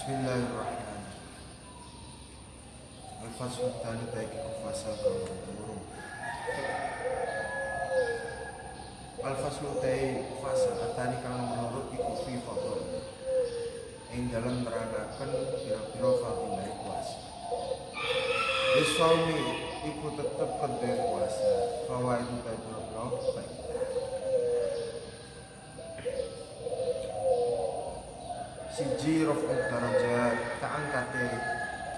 Bismillahirrahmanirrahim. Al-Fasl tali baik kufasa kau Al-Fasl tai kufasa atani kang menurut iku fi fadl. Ing dalam nerangkan pira-pira fadilah puasa. Iswami iku tetep kedhe puasa. Fawaid ta pira-pira baik. siji raf'u darajat kaangkate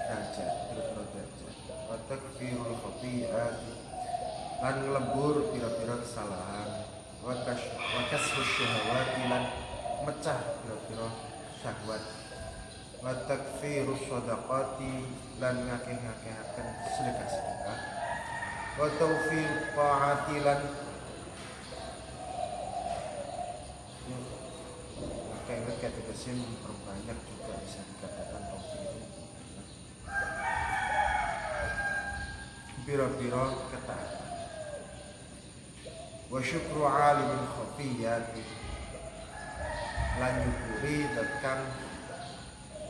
derajat pira-pira derajat wa takfirul khati'at lan nglebur pira-pira kesalahan. Wa kash wa syahawati lan mecah pira-pira syahwat. Wa takfirus shadaqati lan ngakeh-ngakehaken sedekah-sedekah. Wa tawfiq ta'ati lan kayak kategori memperbanyak juga bisa dikatakan taufik biro-biro ketaatan wa syukru alimin khafiyati. Lan nyukuri tekan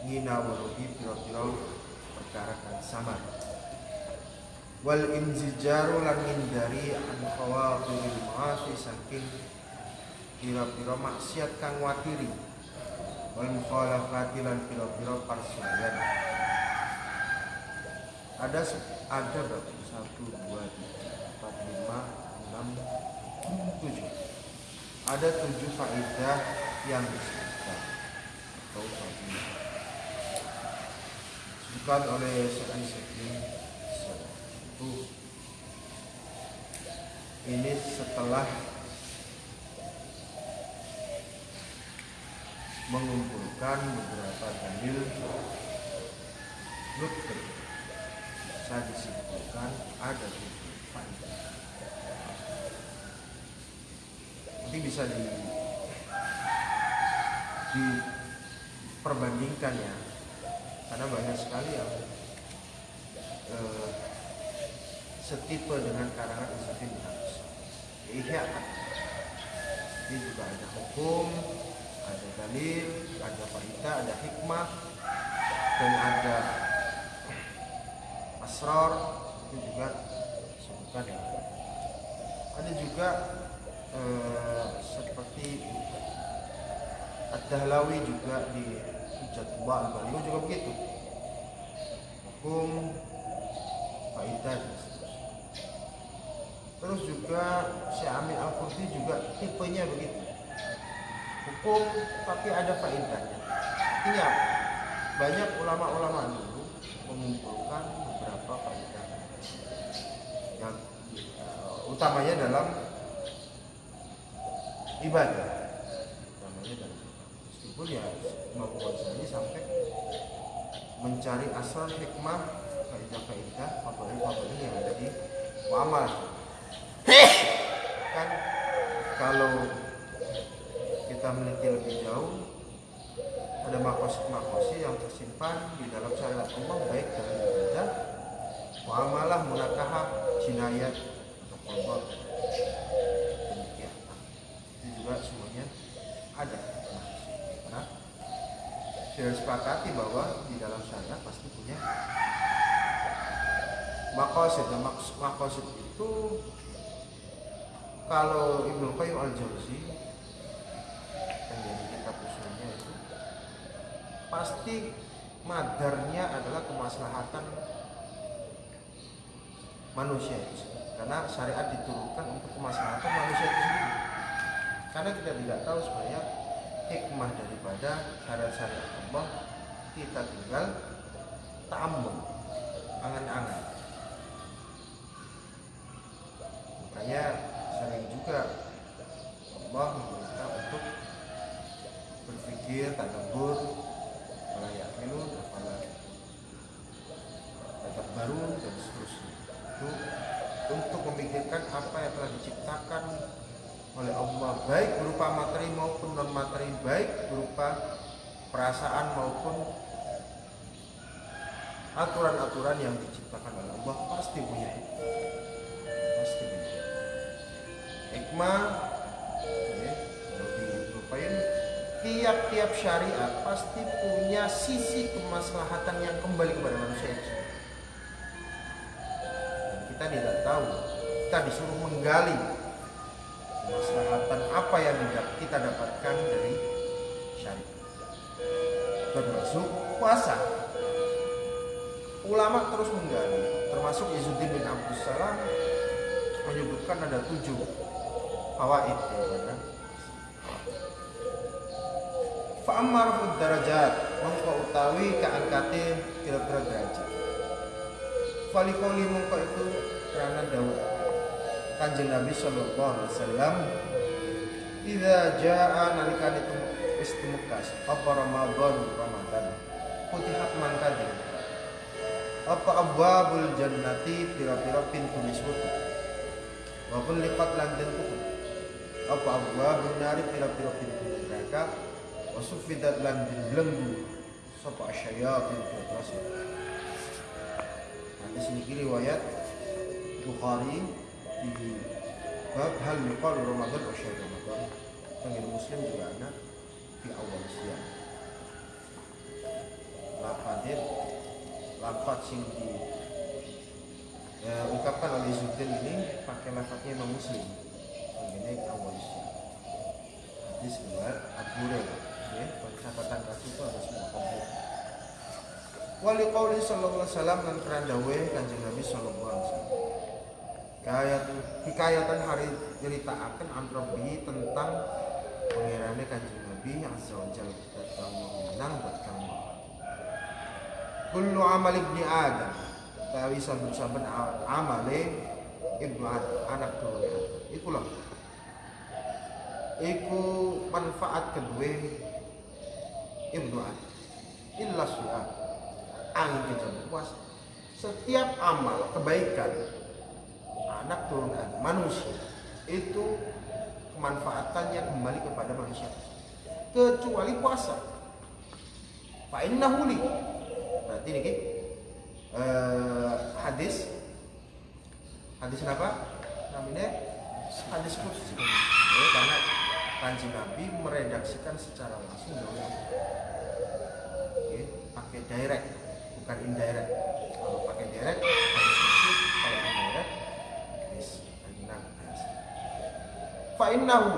nginawaruhi biro-biro perkara kan sama wal inzijaru lan ngindari an khawatiril ma'asi saking pira-pira maksiat kang watiri mukhalafati lan pira-pira ada ada berapa satu dua tiga empat lima enam tujuh. Ada tujuh faedah yang disebutkan. Atau fadilah disebutkan oleh Syekh Syekhin itu ini setelah mengumpulkan beberapa dalil nukter bisa disimpulkan ada tujuh faedah nanti bisa di diperbandingkan ya. Karena banyak sekali yang eh, setipe dengan karangan Habs Ihya ini juga ada hukum ada dalil, ada faidah, ada hikmah, dan ada asrar itu juga disebutkan ya. Ada juga eh, seperti Ad-Dahlawi juga di Hujjatullah Al-Baliu juga begitu. Hukum faidah. Terus juga Syekh Amin Al-Qurti juga tipenya begitu hukum tapi ada faedahnya. Artinya banyak ulama-ulama dulu mengumpulkan beberapa faedah yang uh, utamanya dalam ibadah. Utamanya dalam meskipun ya Imam Ghazali sampai mencari asal hikmah faedah-faedah favorit-favorit yang ada di muamalah. Kan kalau kita meneliti lebih jauh ada makosi-makosi yang tersimpan di dalam syariat Allah baik dalam ibadah, muamalah, munakahah, jinayat, atau demikian. Itu juga semuanya ada. Karena sudah sepakati bahwa di dalam syariat pasti punya makosid. Dan makosid itu kalau Ibnu Qayyim al-Jauzi usulnya itu pasti madarnya adalah kemaslahatan manusia itu karena syariat diturunkan untuk kemaslahatan manusia itu sendiri. Karena kita tidak tahu sebenarnya hikmah daripada syariat-syariat Allah kita tinggal ta'ammul angan-angan. Makanya sering juga Allah berpikir tadabbur wala yaqilun wala tetap baru dan seterusnya. Itu untuk memikirkan apa yang telah diciptakan oleh Allah baik berupa materi maupun non materi baik berupa perasaan maupun aturan-aturan yang diciptakan oleh Allah pasti punya pasti punya hikmah. Ya, dilupain fi tiap-tiap syariat pasti punya sisi kemaslahatan yang kembali kepada manusia itu. Dan kita tidak tahu, kita disuruh menggali kemaslahatan apa yang kita dapatkan dari syariat. Termasuk puasa. Ulama terus menggali, termasuk Izzuddin bin Abdus Salam menyebutkan ada tujuh fawaid ya, Fa'ammarfud darajat Mongko utawi keangkate kira-kira derajat. Falikoli mongko itu karena dawuh Kanjeng Nabi sallallahu alaihi wasallam Idza jaa nalikane wis temukas apa Ramadan Ramadan Futihat mangka apa abwabul jannati pira-pira pintu niswutu wa kulliqat lan apa abwabun nari pira-pira pintu neraka wasufidat lan belenggu sapa asyayatin terus hadis ini riwayat Bukhari di bab hal yuqal Ramadan wa syahr Ramadan Pengen Muslim juga ada di awal siang Lafadir Lafad sing di ya, ungkapkan oleh Zuddin ini pakai lafadnya Imam Muslim Ini awal siang Hadis riwayat Abu ya kaki itu semua komplit wali qauli sallallahu alaihi wasallam dan kerandawe kanjeng Nabi sallallahu alaihi wasallam. Kayat, hikayatan hari akan antrobi tentang pengirane kanjeng Nabi yang sewajal datang menang buat kamu kullu amal ibni Adam tawi saben-saben amale ibnu Adam anak turun Adam. Ikulah iku manfaat kedua ibnu illa su'al angin kejam puasa setiap amal kebaikan anak turunan manusia itu kemanfaatannya kembali kepada manusia. Kecuali puasa. Pak innahu berarti ini uh, hadis. Hadis apa namanya hadis kursi ya, karena kanji Nabi meredaksikan secara langsung. dalam direct bukan indirect kalau pakai direct harus kalau indirect yes anjingan fa innahu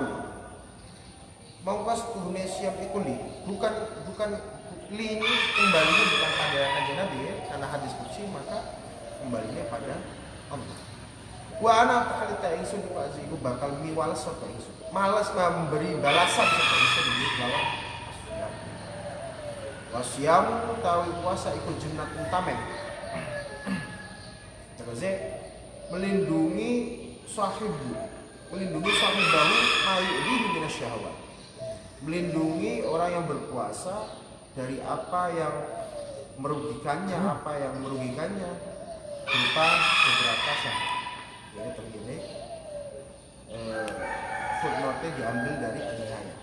mongkos tuhne siap ikuli bukan bukan li ini kembalinya bukan pada kanjeng Nabi ya karena hadis kursi maka kembalinya pada Allah wa ana takalita ingsun Aziku bakal miwales sapa ingsun malas memberi balasan sapa ingsun di bawah Wasiam utawi puasa ikut junat utamen. Terus melindungi sahibu, melindungi sahibahu mayudihi minasyahwat. Melindungi orang yang berpuasa dari apa yang merugikannya, hmm. apa yang merugikannya berupa beberapa syahwat. Ini begini, eh, footnote diambil dari Nihaya.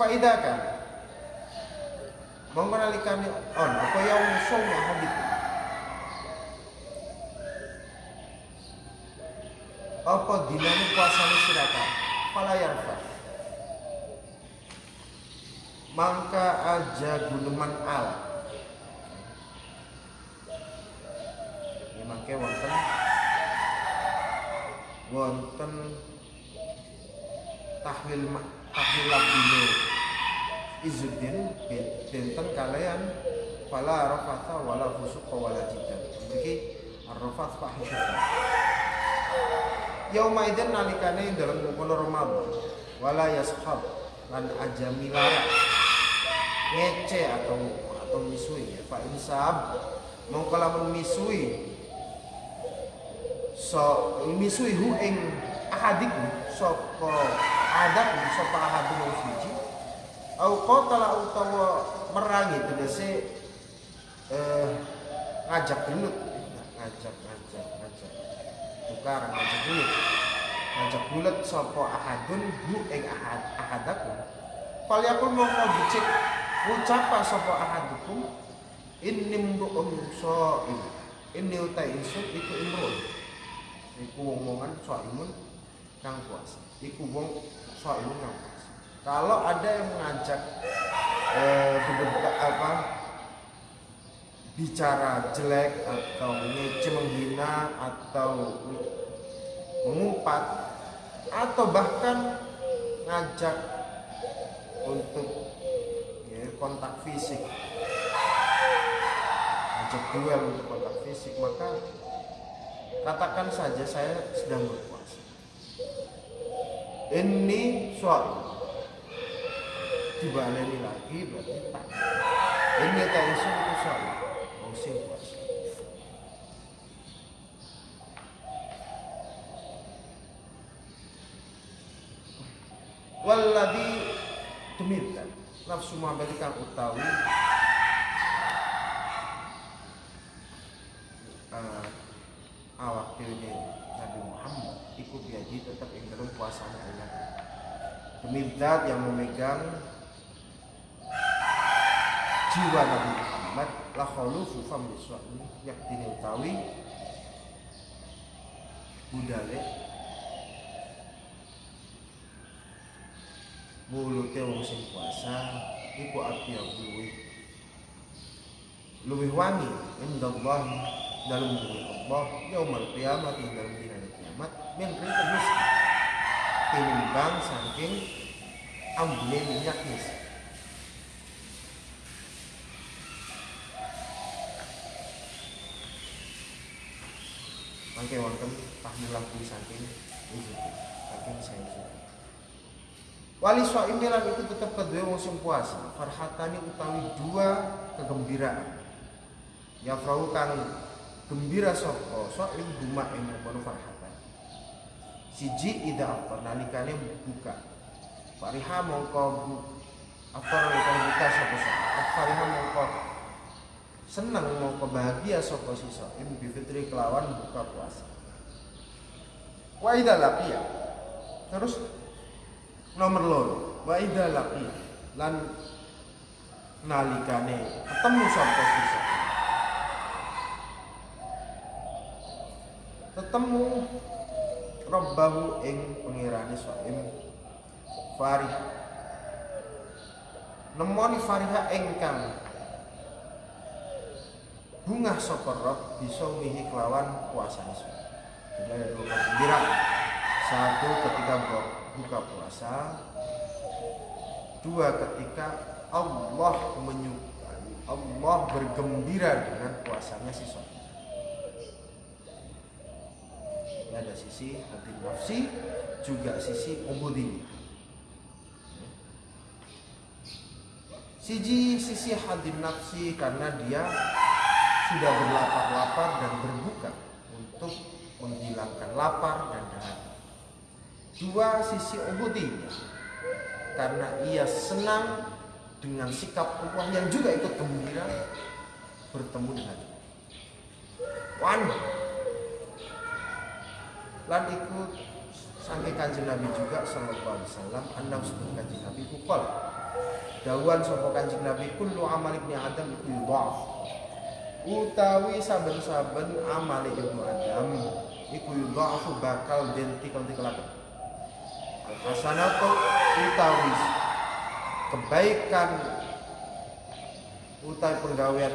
Faidah kan, Mongko nalikane on apa ya usung ya hadit. Apa dinane puasane sirata? Fala yarfa. Mangka aja guneman al. Ya mangke wonten wonten tahlil tahlil labdine Izzuddin benten kalian fala rafatha wala fusuqa wala jidan. Iki arrafat fahisyah. Yauma idzin nalikane dalam kono Ramadan wala yashab lan aja ngece atau atau misui ya Pak Insab mau kalau misui so misui hu ing ahadiku sapa adat sapa ahadun suci au qatala utawa merangi tegese eh ngajak gelut ngajak ngajak ngajak. Tukar ngajak gelut ngajak bulat sapa ahadun hu ing ahad ahadakum. Fal yakul mongko dicek ucapa sapa ahadukum? Inni mru'un sha'im inni utai insun iku imru'un iku wong-wongan sha'imun kang puasa iku wong sha'imun kang puasa kalau ada yang mengajak eh, apa bicara jelek atau ngece menghina atau mengumpat atau bahkan ngajak untuk ya, kontak fisik. Ngajak duel untuk kontak fisik maka katakan saja saya sedang berpuasa. Ini suatu dibaleni lagi berarti tak ini tak isu itu suatu musim puasa walladhi tumirkan nafsu mabalikan utawi uh, awak dhewe Nabi Muhammad. Ikut biaji tetap dalam puasa Allah demi yang memegang jiwa Nabi Muhammad la khalufu fam yak dini utawi budale. Mulute wong sing puasa iku api luwih. Luwih wangi indallah dalam diri Allah yaumul qiyamah ing dalam dina kiamat min rika misk tinimbang saking ambune minyak misk Mangke wonten tahmilah saking saking saya Wali soimilan itu tetap kedua musim puasa. Farhatani utawi dua kegembiraan. Ya frahu kang gembira sopo Soim duma yang kono farhatan Siji ida aftar. Nalikane buka. Fariha mongko bu Aftar nalikane buka sopo sopo Fariha mongko seneng mongko bahagia sopo si soim Bifitri kelawan buka puasa. Wa ida lapia Terus nomor loro. Wa idza laqi lan nalikane ketemu sapa sisa. Ketemu Rabbahu ing pengirane Soim Farih. Nemoni Fariha engkang bunga Rabb bisa mihi kelawan puasane Jadi ada dua kegembiraan. Satu ketika buka puasa. Dua ketika Allah menyukai Allah bergembira dengan puasanya si ini ada sisi hati nafsi juga sisi ubudiyah. Siji sisi hati nafsi karena dia sudah berlapar-lapar dan berbuka untuk menghilangkan lapar dan dahaga Dua sisi ubudiyah karena ia senang dengan sikap Allah yang juga ikut gembira bertemu dengan Wan. Lan ikut sampai kanjeng Nabi juga sallallahu alaihi wasallam anda sebut kanjeng Nabi kukol dawan sapa kanjeng Nabi kullu amal ibni Adam yudhaf utawi saben-saben amal ibnu Adam iku yudhaf bakal den tikel-tikelaken hasanatu utawi kebaikan utawi penggawean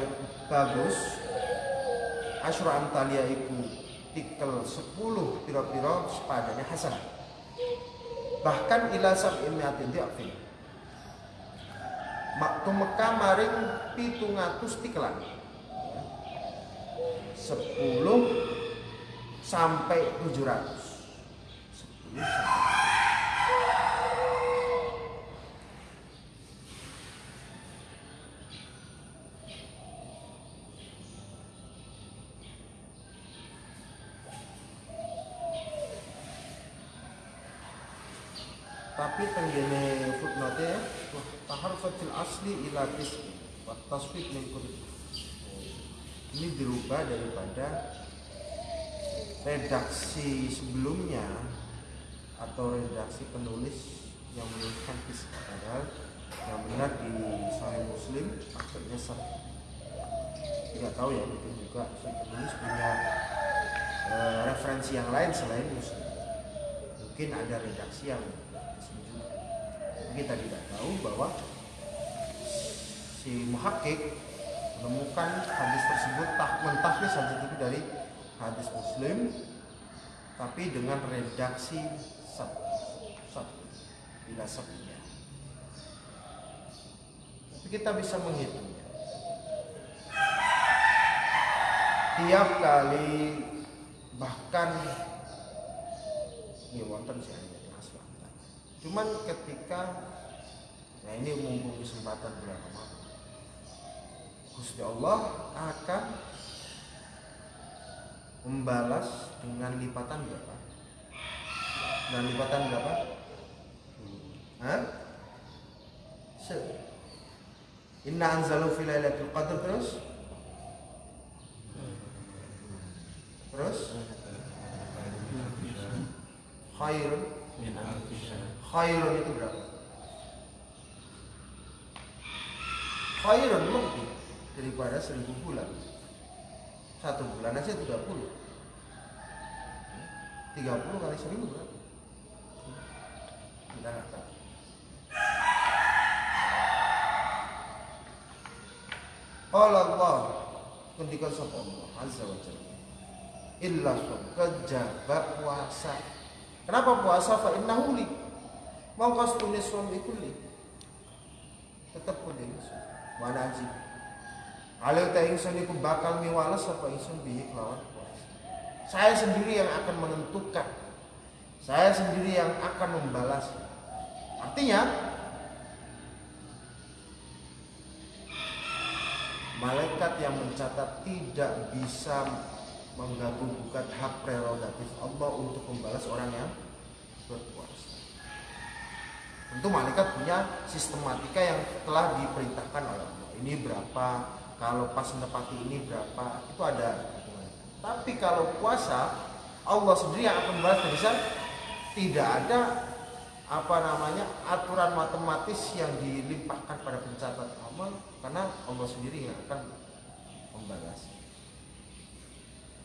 bagus asyra amtalia iku tikel 10 pira-pira sepadanya hasan. Bahkan ila sab'in mi'atin di'afin. Maktu Mekah maring pitungatus tikelan 10 sampai 700 10 sampai tapi tenggene footnote taharfatil asli ila tisbi. Wa tasfik min ini dirubah daripada redaksi sebelumnya atau redaksi penulis yang menuliskan kisah padahal yang benar di Sahih Muslim akhirnya sah. Tidak tahu ya mungkin juga si penulis punya e, referensi yang lain selain Muslim. Mungkin ada redaksi yang kita tidak tahu bahwa si muhakkik menemukan hadis tersebut tak mentahlis hadis itu dari hadis muslim tapi dengan redaksi sab sab tidak sabnya tapi kita bisa menghitungnya. Tiap kali bahkan ini wonten sih hanya cuman ketika nah ini mumpung kesempatan bulan Ramadan Gusti Allah akan membalas dengan lipatan berapa? Dengan lipatan berapa? Se. Inna anzalu fi lailatul qadr terus? Terus? Khairun Khairun itu berapa? Khairun lebih daripada seribu bulan. Satu bulan aja 30 30 kali seribu berapa? kita nggak tahu Allah Allah ketika sapa Allah azza wa jalla illa kejaba puasa. Kenapa puasa? Fa innahu li. Mau kastune suami kulli. Tetap kudu mana aja kalau ta ingsun bakal miwales apa ingsun bihi kelawan puasa saya sendiri yang akan menentukan. Saya sendiri yang akan membalas. Artinya malaikat yang mencatat tidak bisa mengganggu gugat hak prerogatif Allah untuk membalas orang yang berpuasa. Tentu malaikat punya sistematika yang telah diperintahkan oleh Allah. Ini berapa, kalau pas menepati ini berapa, itu ada Tapi kalau puasa, Allah sendiri yang akan membalas bisa tidak ada apa namanya aturan matematis yang dilimpahkan pada pencatat amal karena Allah sendiri yang akan membalas.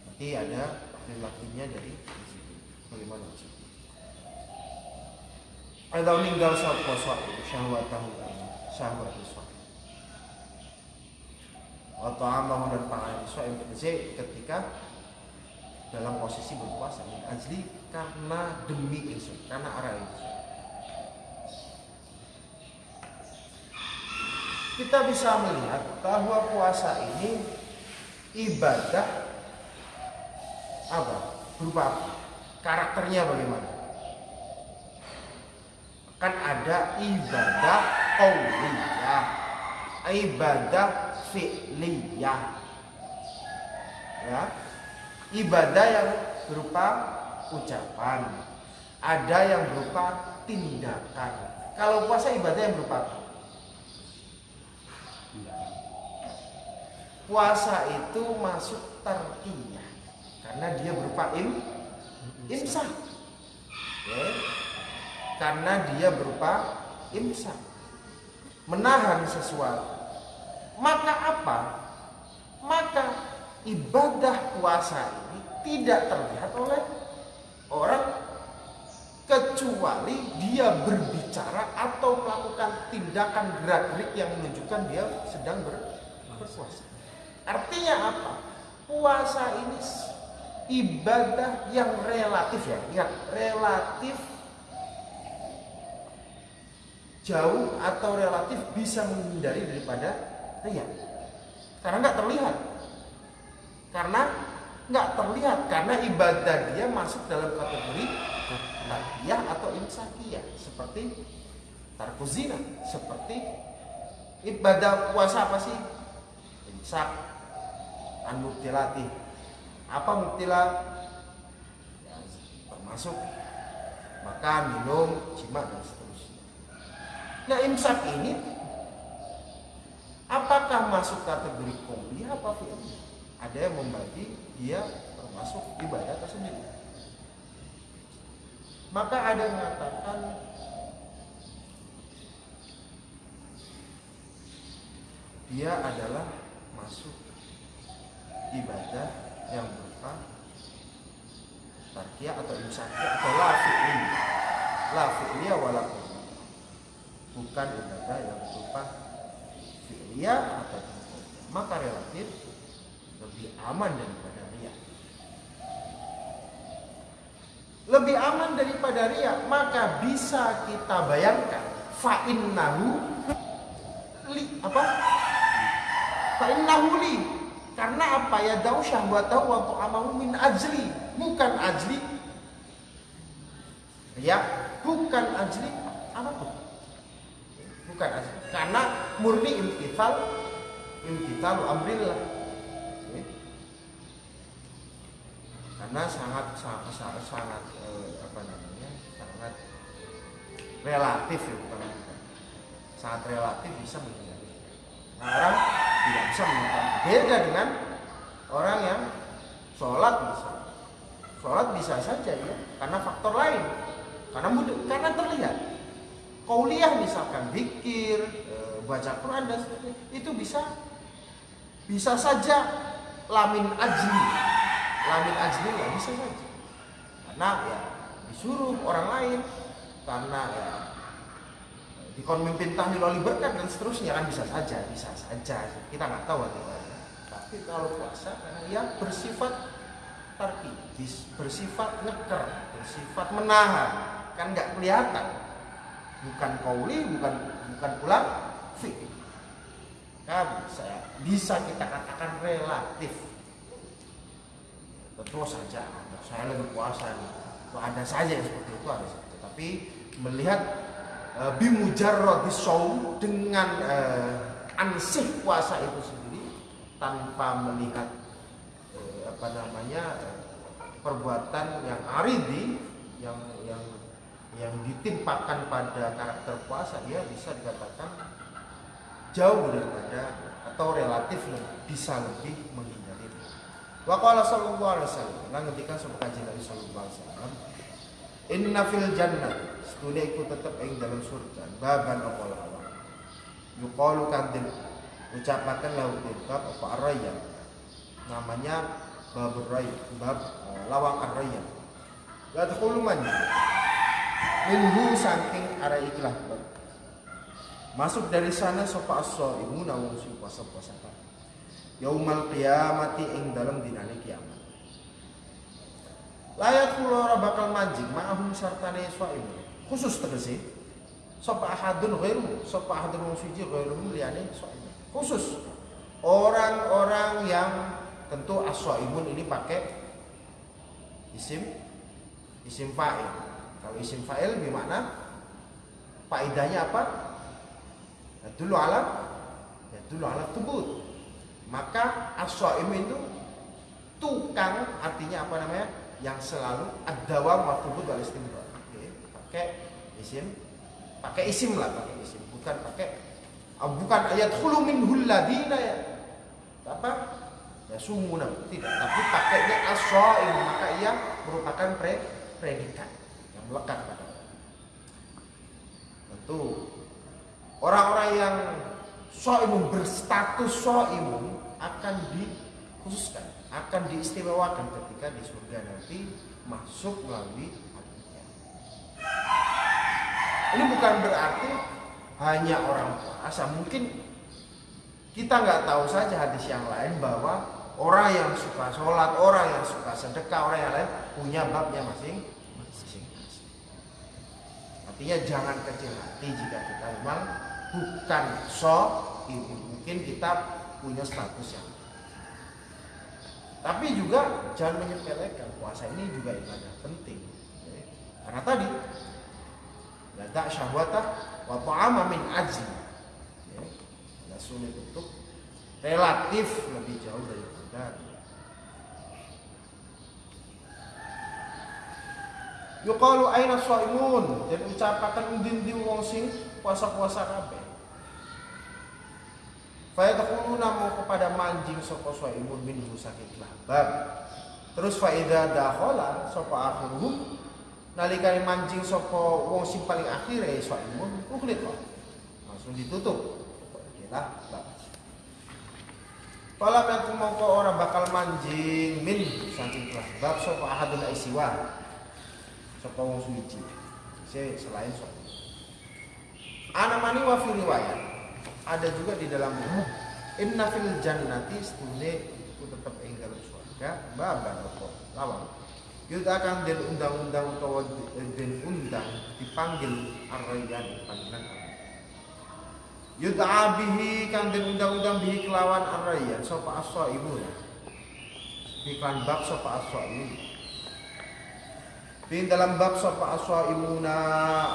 Nanti ada laki-lakinya dari. Bagaimana? Ada meninggal saat puasa itu syahwat amal dan pangan itu ketika dalam posisi berpuasa. Ini karena demi itu karena arah itu kita bisa melihat bahwa puasa ini ibadah apa? Berupa apa? karakternya bagaimana? Kan ada ibadah qauliyah ibadah fi'liyah. Ya. Ibadah yang berupa ucapan. Ada yang berupa tindakan. Kalau puasa ibadah yang berupa puasa itu masuk terkiyah karena dia berupa im imsak. Ya. karena dia berupa imsak. Menahan sesuatu maka apa maka ibadah puasa ini tidak terlihat oleh orang kecuali dia berbicara atau melakukan tindakan gerak-gerik yang menunjukkan dia sedang berpuasa. Artinya apa? Puasa ini ibadah yang relatif ya, ingat relatif jauh atau relatif bisa menghindari daripada ria. Karena nggak terlihat. Karena nggak terlihat. Karena ibadah dia masuk dalam kategori nakiyah atau insakiyah seperti tarkuzina. Seperti ibadah puasa apa sih? Imsak. An mubtilati. Apa mubtila? Ya, termasuk makan minum jima dan seterusnya. Nah imsak ini apakah masuk kategori kombi apa fi'il ada yang membagi dia termasuk ibadah tersendiri maka ada yang mengatakan dia adalah masuk ibadah yang berupa tarkiyah atau imsakiyah atau la fi'li la fi'liya wala melakukan ibadah yang berupa fi'liyah atau maka relatif lebih aman daripada riya. Lebih aman daripada riya, maka bisa kita bayangkan fa'innahu li apa? Fa'innahu li karena apa ya dau syahwatahu wa ta'amahu min ajli bukan ajli ya bukan ajli apa pun bukan karena murni imtithal imtithal amrillah. Ya. karena sangat sangat sangat, sangat eh, apa namanya sangat relatif ya bukan bukan. Sangat relatif bisa menghindari. Nah, orang tidak bisa menghindari. Beda dengan orang yang sholat bisa. Sholat bisa saja ya. Karena faktor lain. Karena mudah karena terlihat kauliah misalkan pikir eh, baca Quran dan sebagainya itu bisa bisa saja lamin ajli. Lamin ajli ya bisa saja. Karena ya disuruh orang lain karena ya dikon mimpin tahlil oli berkat dan seterusnya kan bisa saja bisa saja. Kita nggak tahu bagaimana tapi kalau puasa karena ya bersifat tarki bersifat ngeker bersifat menahan kan nggak kelihatan bukan kauli bukan bukan pula fik kan saya bisa kita katakan relatif. Tentu saja saya lebih puasa nih ada saja yang seperti itu ada saja. Tapi melihat uh, bimujarrad saum dengan uh, ansih puasa itu sendiri tanpa melihat uh, apa namanya uh, perbuatan yang aridi yang yang yang ditimpakan pada karakter puasa dia bisa dikatakan jauh daripada atau relatif bisa lebih menghindari. Wa qala sallallahu alaihi wasallam, lan ketika sama kajian Nabi sallallahu alaihi wasallam, inna fil jannah setunya iku tetep ing dalam surga baban apa lawa yuqalu kadin ucapakan lahu bab apa araya namanya bab ray bab lawang araya yadkhulu man minhu saking arah ikhlah masuk dari sana sopa aso ibu nawung si puasa puasa yaumal kiamati ing dalam dinane kiamat. Layak kulora bakal mancing ma'ahum sartane swaimu khusus tegesi sapa ahadun ghairu sapa ahadun wong suci ghairu liyane swaimu khusus orang-orang yang tentu aswaimun ini pakai isim isim fa'il kalau isim fa'il bermakna faidahnya apa? Ya, dulu alam. Ya dulu alam tubut maka aswaim itu tukang artinya apa namanya? Yang selalu ad-dawam wa thubut wal istimrar. Oke, pakai isim, pakai isim lah, pakai isim, bukan pakai uh, bukan ayat khulu minhul ladina ya. Apa? Ya sumuna tidak, tapi pakainya as-shaim maka ia merupakan pre predikat melekat pada tentu orang-orang yang soimun berstatus soimun akan dikhususkan akan diistimewakan ketika di surga nanti masuk melalui hatinya. Ini bukan berarti hanya orang puasa. Mungkin kita nggak tahu saja hadis yang lain bahwa orang yang suka sholat, orang yang suka sedekah, orang yang lain punya babnya masing-masing. Artinya jangan kecil hati jika kita memang bukan so, mungkin kita punya status yang tapi juga jangan menyepelekan puasa ini juga ibadah penting. Karena tadi lada syahwata wa ta'ama min aji. Ya, sulit untuk relatif lebih jauh daripada Yuqalu aina shaimun dan ucapakan undin di wong sing puasa-puasa kabeh. Fayadkhuluna mau kepada manjing sapa imun min saking bab. Terus faida dakhala sapa akhiruhum nalikane mancing sapa wong sing paling akhir ya imun uklit kok. Langsung ditutup. Lah, Pala metu mongko ora bakal manjing min saking bab sapa ahadun isiwa. Sapa wong suci. Selain sapa Anamani wa fi riwayat. Ada juga di dalam Inna fil jannati stune itu tetap ing dalam surga baban apa lawang. Yuda akan den undang-undang utawa den undang dipanggil arrayan panggilan Yud'a bihi kang den undang-undang bihi kelawan arrayan sapa as-saimun. Iklan bab sapa as-saimun. Di dalam bab sapa as-saimuna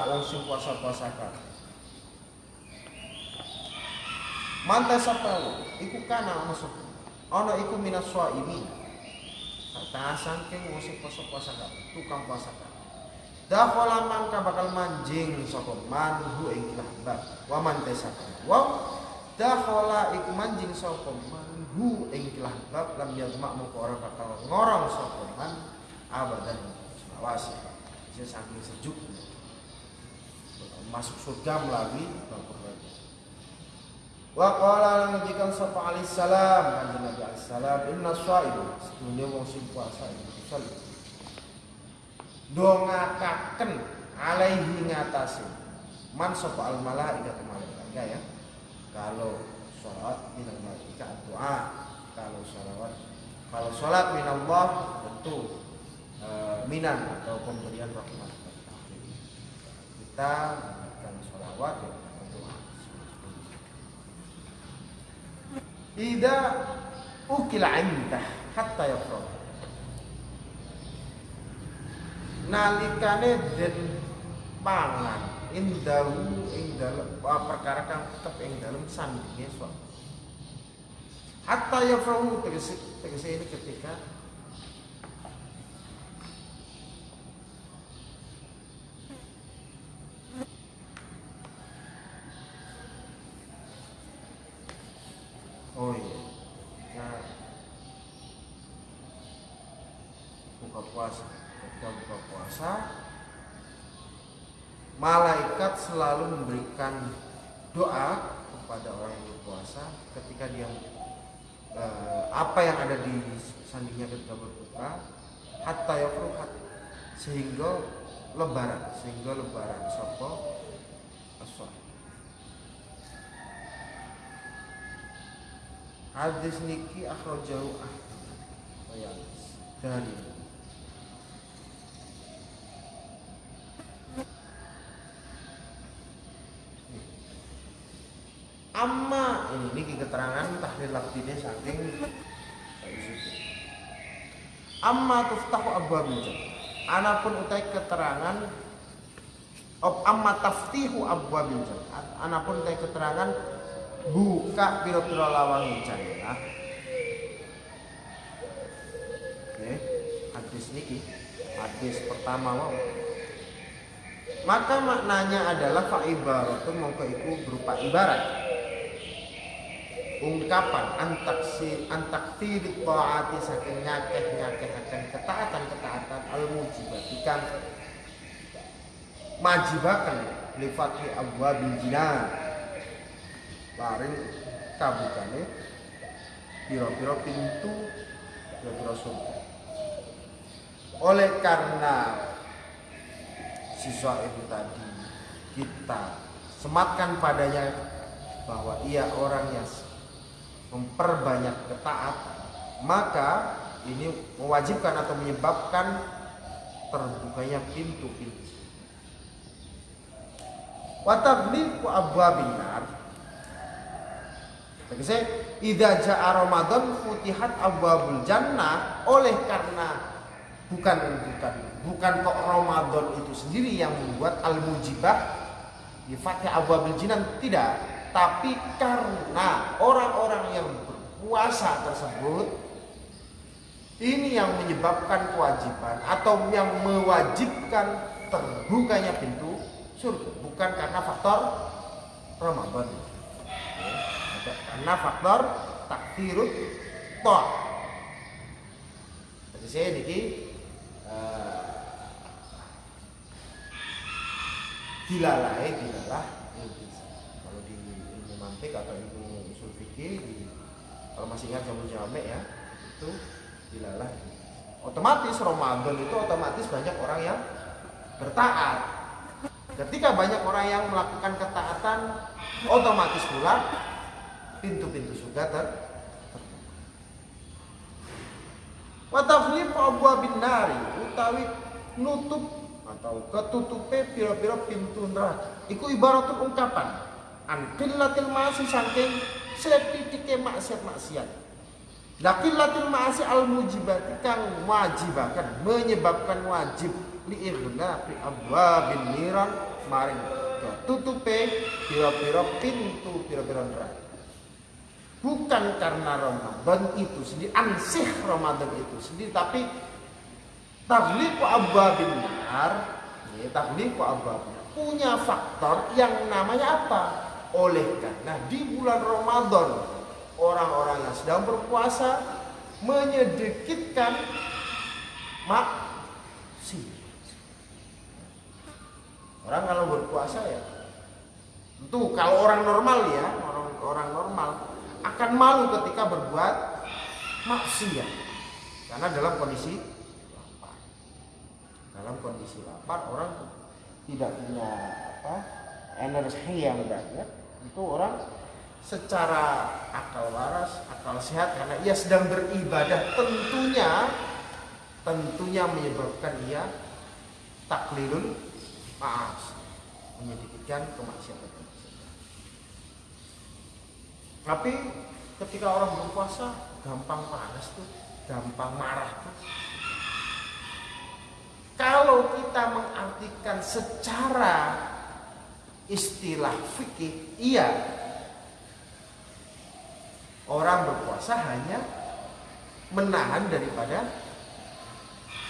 wong sing puasa-puasa kan. Manta sapa iku kana ana sapa. Ana iku minas shaimin. Kata saking wong sing puasa-puasa kan, tukang puasa kan. Dakhala mangka bakal manjing sapa manhu ing bab. Wa man tasaka. Wa dakhala iku manjing sapa manhu ing bab lam yadma mongko ora bakal ngorong sapa man abadan selawase. Bisa saking sejuk. Masuk surga melalui bab Wa qala lan ngendikan sapa alaihi salam. Kanjeng Nabi alaihi salam inna shaib sedunia wong sing puasa itu salih. Dongakaken alaihi ngatasi. Man sapa al malaikat malaikat ya. Kalau sholat minal malaikat doa, kalau sholawat kalau sholat minallah tentu e, minan atau pemberian rahmat kita memberikan sholawat ya Ida ukila indah hatta yafrah. Nalikane den pangan indahu ing dalem perkara kang tetep ing dalem sandinge suami. Hatta yafrahu tegese tegese ini ketika Oh iya. Nah, buka puasa. Ketika buka puasa, malaikat selalu memberikan doa kepada orang yang berpuasa ketika dia eh, apa yang ada di sandinya ketika berbuka hatta yafruhat. Sehingga lebaran. Sehingga lebaran. Sopo asal Hadis niki akhrajahu Ahmad. Dari. Amma. Ini niki keterangan tahlil lafdine saking Amma tuftahu abwabil jannah. Anapun utai keterangan Op amma taftihu abwabil jannah. Anapun utai keterangan buka piro-piro lawang jannah oke hadis niki hadis pertama wow maka maknanya adalah fa ibaratu mongko iku berupa ibarat. Ungkapan antaksi antakfiri taati saking nyakeh nyakeh akan ketaatan ketaatan al mujibatikan majibakan lifati abwabil jinan laring kabukane piro-piro pintu piro-piro surga oleh karena siswa itu tadi kita sematkan padanya bahwa ia orang yang memperbanyak ketaatan maka ini mewajibkan atau menyebabkan terbukanya pintu-pintu. Watagliqu abwabin nar Tegese idza jaa Ramadan futihat abwabul jannah oleh karena bukan bukan bukan kok Ramadan itu sendiri yang membuat al mujibah di fatih abwabul jinan tidak. Tapi karena orang-orang yang berpuasa tersebut ini yang menyebabkan kewajiban atau yang mewajibkan terbukanya pintu surga. Bukan karena faktor Ramadan karena faktor takdirut toh jadi saya niki uh, dilalai dilalah kalau di ilmu mantik atau ilmu usul fikih di, kalau masih ingat jamu jamek ya itu dilalah otomatis Ramadan itu otomatis banyak orang yang bertaat. Ketika banyak orang yang melakukan ketaatan, otomatis pula pintu-pintu surga ter Wataflifu abwabin nari utawi nutup atau ketutupe pira-pira pintu neraka. Iku ibarat ungkapan an qillatil ma'asi saking setitike maksiat-maksiat. Lakillatil ma'asi al mujibati kang wajibakan menyebabkan wajib li fi abwabin niran maring ketutupe pira-pira pintu pira-pira neraka bukan karena Ramadan itu sendiri ansih Ramadan itu sendiri tapi tagliqu abwabin nar ya abwabin punya faktor yang namanya apa? Oleh karena di bulan Ramadan orang-orang yang sedang berpuasa menyedikitkan maksi orang kalau berpuasa ya tentu kalau orang normal ya orang orang normal akan malu ketika berbuat maksiat. Karena dalam kondisi lapar. Dalam kondisi lapar orang tidak punya apa energi yang banyak itu orang secara akal waras akal sehat karena ia sedang beribadah tentunya tentunya menyebabkan ia taklilun maaf menyedikitkan kemaksiatan tapi ketika orang berpuasa gampang panas tuh, gampang marah tuh. Kalau kita mengartikan secara istilah fikih, iya. Orang berpuasa hanya menahan daripada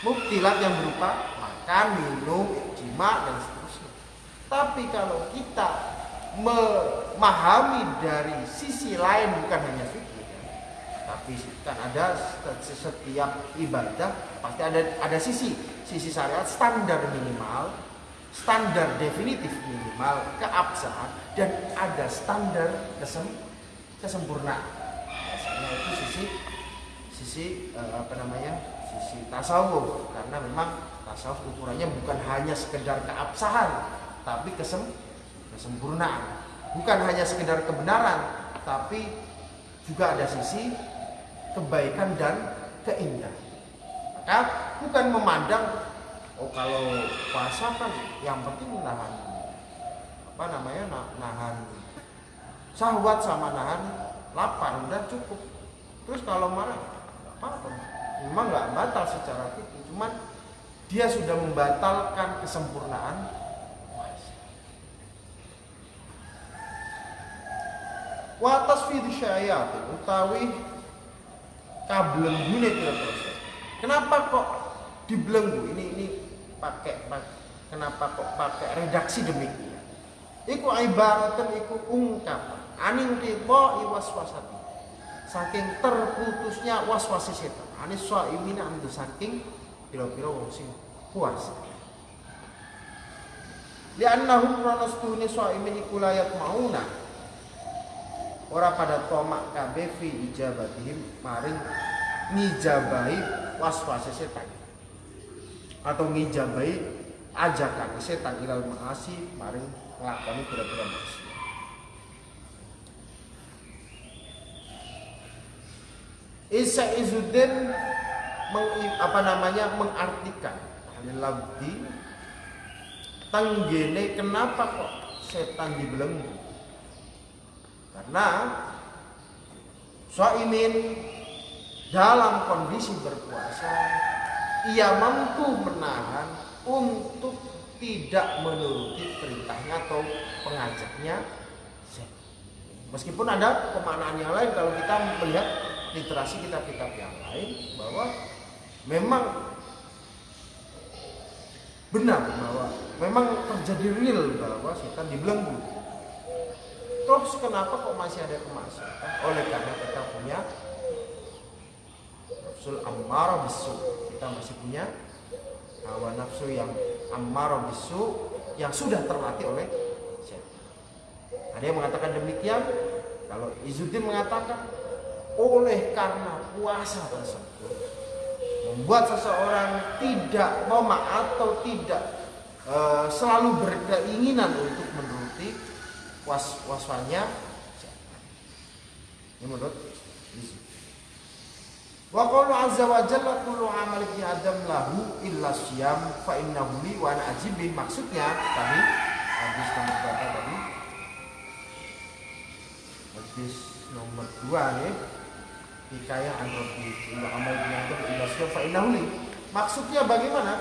muktilat yang berupa makan, minum, jima dan seterusnya. Tapi kalau kita memahami dari sisi lain bukan hanya fikih. Tapi kan ada setiap ibadah pasti ada ada sisi sisi syariat standar minimal standar definitif minimal keabsahan dan ada standar kesem kesempurnaan. Biasanya itu sisi sisi uh, apa namanya sisi tasawuf. Karena memang tasawuf ukurannya bukan hanya sekedar keabsahan tapi kesem kesempurnaan. Bukan hanya sekedar kebenaran tapi juga ada sisi kebaikan dan keindahan. Maka bukan memandang oh kalau puasa kan yang penting nahan apa namanya nahan sahwat sama nahan lapar udah cukup. Terus kalau marah apa-apa. Memang nggak batal secara fikih cuman dia sudah membatalkan kesempurnaan wa tasfid syayat utawi kablengune pira-pira kenapa kok dibelenggu ini ini pakai kenapa kok pakai redaksi demikian? Iku ibaratkan iku ungkapan. Aning tiba iwaswasati. Saking terputusnya waswasi setan. Anis imin andu saking pira-pira wong sing puasa li'annahum ranastuni imin iku mauna ora pada tomak kabeh fi ijabatihim maring ngijabahi waswase setan. Atau ngijabahi ajakan setan ilal maasi maring nglakoni pira-pira maksiat. Isa Izuddin meng, apa namanya mengartikan labdi tanggene kenapa kok setan dibelenggu karena Soimin dalam kondisi berpuasa ia mampu menahan untuk tidak menuruti perintahnya atau pengajaknya. Meskipun ada pemaknaan yang lain kalau kita melihat literasi kitab-kitab yang lain bahwa memang benar bahwa memang terjadi real bahwa setan dibelenggu Terus kenapa kok masih ada kemaksiatan? Oleh karena kita punya nafsul ammar bisu. Kita masih punya hawa nafsu yang ammar bisu yang sudah terlatih oleh setan. Ada yang mengatakan demikian. Kalau Izuddin mengatakan oleh karena puasa tersebut membuat seseorang tidak mau atau tidak e, selalu berkeinginan untuk menuruti was waswanya. Ini menurut Wa qawlu azza wa jalla kullu amal ibni adam lahu illa siyam fa innahu li wa ana ajibih maksudnya tadi hadis nomor berapa tadi? Hadis nomor 2 nih. Hikayah an rabbi amal ibni adam illa siyam fa innahu li. Maksudnya bagaimana?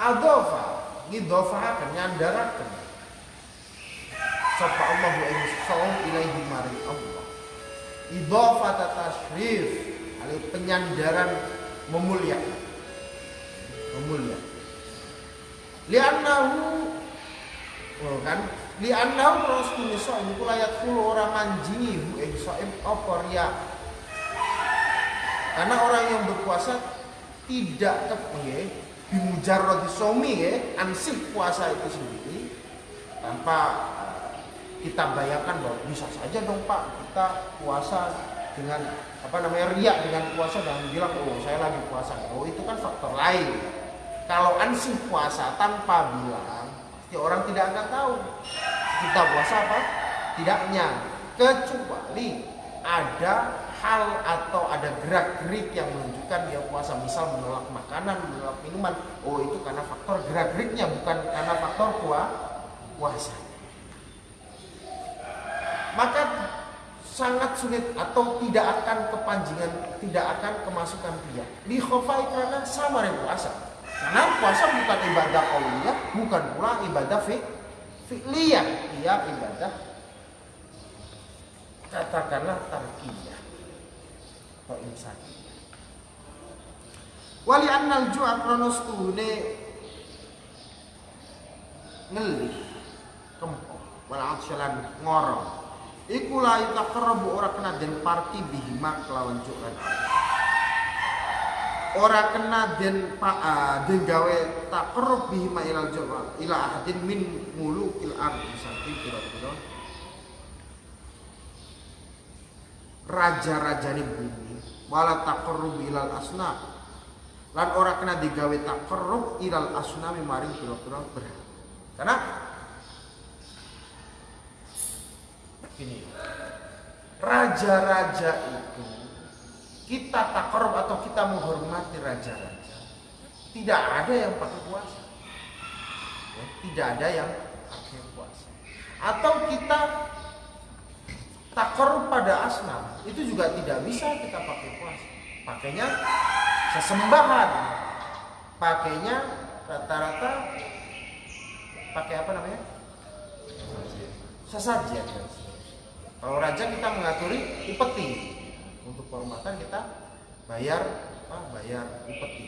Adofa ngidofahakan nyandarakan sapa Allah wa insaum ilaihi mari Allah. Idofata tashrif Ali penyandaran memuliakan. Memuliakan. Li'annahu oh kan? Li'annahu rasul so'im kula yakulu orang manjingi hu ing so'im apa karena orang yang berpuasa tidak kepengen bimujarrad somi ya ansih puasa itu sendiri tanpa eh, kita bayangkan bahwa bisa saja dong Pak kita puasa dengan apa namanya riak dengan puasa dan bilang oh saya lagi puasa. Oh itu kan faktor lain. Kalau ansih puasa tanpa bilang pasti orang tidak akan tahu kita puasa apa tidaknya. Kecuali ada hal atau ada gerak-gerik yang menunjukkan dia puasa misal menolak makanan menolak minuman. Oh itu karena faktor gerak-geriknya bukan karena faktor puasa maka sangat sulit atau tidak akan kepanjingan, tidak akan kemasukan dia. Di khofai karena sama dengan puasa. Karena puasa bukan ibadah qauliyah, bukan pula ibadah fi fi'liyah. Ia ibadah katakanlah tarkiyah atau insani. Wali annal ju'a kronos tuhune ngelih kempok wal ngorong Iku la yutaqarrabu ora kena den parti bihima kelawan cukan. Ora kena den pa den gawe taqarrub bihima ilal jawa ila ahadin min mulukil ardi saking kira-kira raja-raja ni bumi wala taqarrub ilal asna lan ora kena digawe taqarrub ilal asna maring kira-kira berhala. Karena Gini, raja-raja itu kita takorup atau kita menghormati raja-raja. Tidak ada yang pakai puasa. Ya, tidak ada yang pakai puasa. Atau kita takorup pada asnam itu juga tidak bisa kita pakai puasa. Pakainya sesembahan. Pakainya rata-rata pakai apa namanya? Sesajen. Kalau raja kita mengaturi upeti. Untuk kehormatan kita bayar apa? Bayar upeti.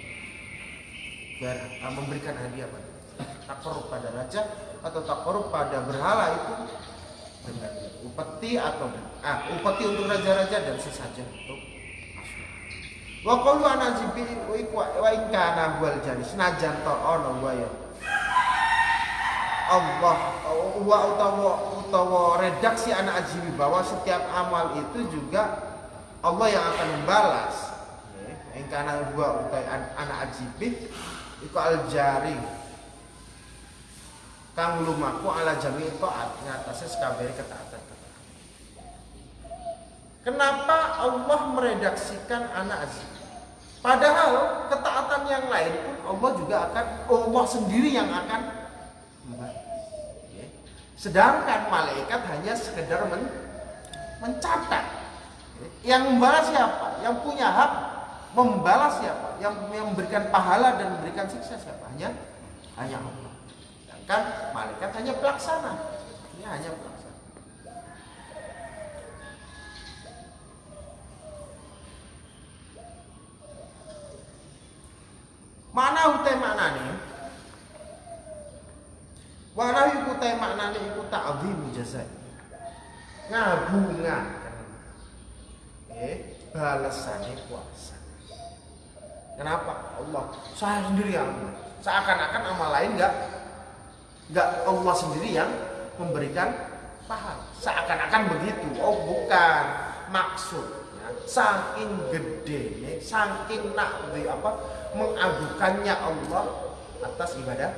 Biar uh, memberikan hadiah pada tak korup pada raja atau tak korup pada berhala itu dengan upeti atau ah upeti untuk raja-raja dan sesajen untuk Wa qalu ana jibi wa in kana wal jari senajan to ana wa Allah wa utawa utawa redaksi anak ajibi bahwa setiap amal itu juga Allah yang akan membalas. Yang karena gua utai anak ajibi iku al jari kang lumaku ala jami taat ngatasnya sekabari ketaatan Kenapa Allah meredaksikan anak ajibi? Padahal ketaatan yang lain pun Allah juga akan Allah sendiri yang akan Sedangkan malaikat hanya sekedar men mencatat. Yang membalas siapa? Yang punya hak membalas siapa? Yang, memberikan pahala dan memberikan siksa siapa? Hanya hanya Allah. Sedangkan malaikat hanya pelaksana. Ini hanya pelaksana. Mana utai mana nih? Walau iku te maknane iku ta'zim jazai. Ngabungaken. Eh, balasane puasa. Kenapa? Allah saya sendiri yang seakan-akan amal lain enggak enggak Allah sendiri yang memberikan pahala. Seakan-akan begitu. Oh, bukan. Maksudnya saking gede, saking nak apa mengagukannya Allah atas ibadah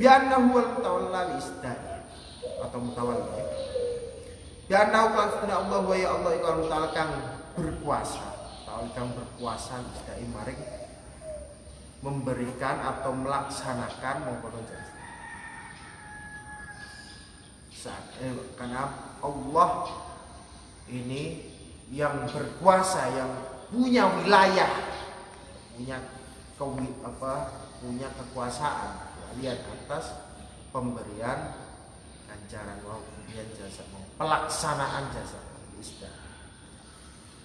bi'annahu wal mutawalla isda'i. Atau mutawalla ya. Bi'annahu kan sunna Allah wa ya Allah iku mutawalla kang berkuasa. Tahu kang berkuasa isda'i maring memberikan atau melaksanakan mongkon saat eh, karena Allah ini yang berkuasa yang punya wilayah punya kewi, apa punya kekuasaan lihat atas pemberian ganjaran kemudian jasa pelaksanaan jasa istilah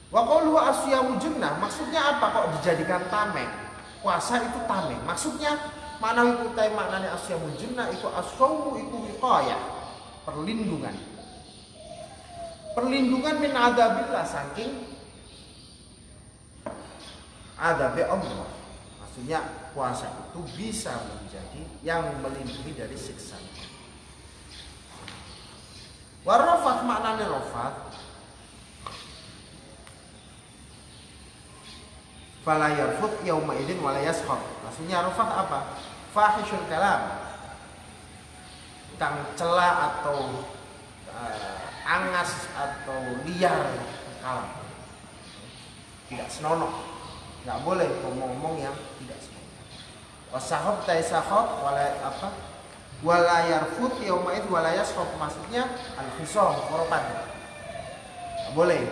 Wa qawluhu asyamu junnah maksudnya apa kok dijadikan tameng? Puasa itu tameng. Maksudnya mana itu tay maknanya asyamu junnah itu asyamu itu wiqayah, perlindungan. Perlindungan min adabillah saking adabi Allah. Maksudnya puasa itu bisa menjadi yang melindungi dari siksa. Warofat maknanya rofat fala yarfut yauma idzin wala yaskhab. Maksudnya rafat apa? Fahishul kalam. Kang cela atau uh, angas atau liar kalam. Tidak senonoh. Enggak boleh ngomong-ngomong yang tidak senonoh. Wasahab tay sahab wala apa? Wala yarfut yauma idzin wala yaskhab. Maksudnya al-khisam, koropan. boleh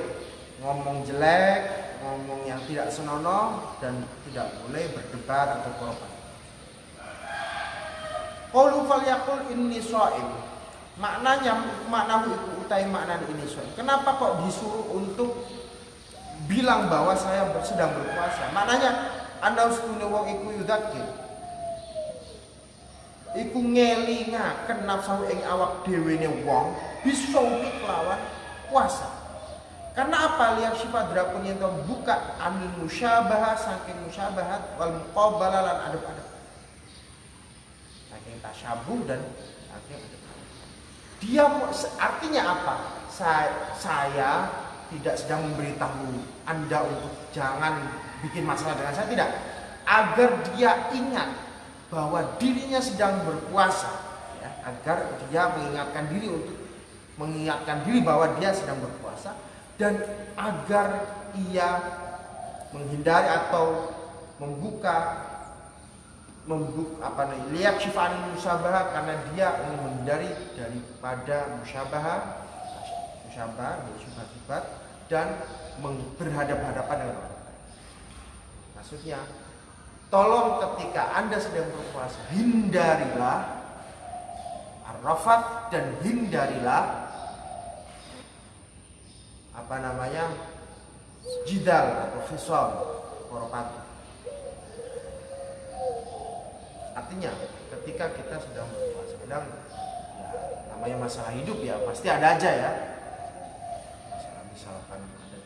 ngomong jelek, ngomong yang tidak senonoh dan tidak boleh berdebat atau korban. Qaulu falyaqul inni shaim. Maknanya makna itu utai makna ini shaim. Kenapa kok disuruh untuk bilang bahwa saya sedang berpuasa? Maknanya anda harus punya wong iku yudakir. Iku ngelingaken nafsu ing awak dhewe ne wong bisa kelawan puasa. Karena apa? Lihat sifat drapun yang buka amin musyabah saking musyabahat wal muqabala lan adab-adab. Saking tasyabuh dan saking adab Dia artinya apa? Saya, saya tidak sedang memberitahu Anda untuk jangan bikin masalah dengan saya tidak. Agar dia ingat bahwa dirinya sedang berpuasa ya, agar dia mengingatkan diri untuk mengingatkan diri bahwa dia sedang berpuasa dan agar ia menghindari atau membuka membuka apa nih lihat syifan musabah karena dia menghindari daripada musyabah musyabah sifat-sifat dan berhadap-hadapan dengan orang. Maksudnya tolong ketika anda sedang berpuasa hindarilah arafat dan hindarilah apa namanya jidal atau khisam koropat artinya ketika kita sedang berpuasa sedang ya, namanya masalah hidup ya pasti ada aja ya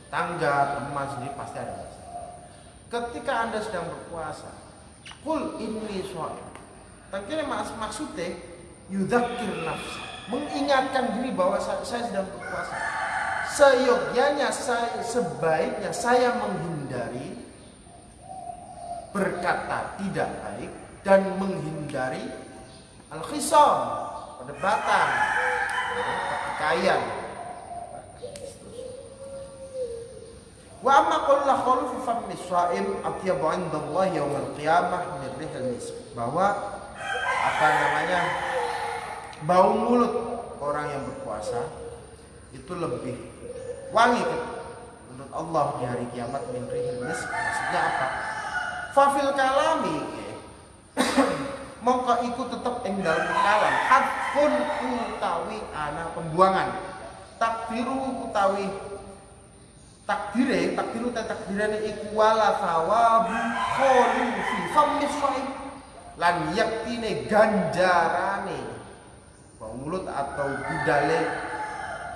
tangga teman sendiri pasti ada. Masalah ketika anda sedang berpuasa kul ini soal tapi mas maksudnya yudakir nafsa. Mengingatkan diri bahwa saya, saya sedang berpuasa. Seyogyanya saya, sebaiknya saya menghindari berkata tidak baik dan menghindari al-khisam perdebatan pertikaian wa amma qulna khulu fi fammi shaim atyabu Allah yaum al-qiyamah min rihil bahwa apa namanya bau mulut orang yang berpuasa itu lebih wangi menurut Allah di hari kiamat min rihil maksudnya apa? Fafil kalami mongko iku tetep ing dalam kalam. Hadfun utawi ana pembuangan. Takdiru utawi takdire takdiru ta takdirane iku wala thawabu kholu fi fammis lan yaktine ganjarane mulut atau budale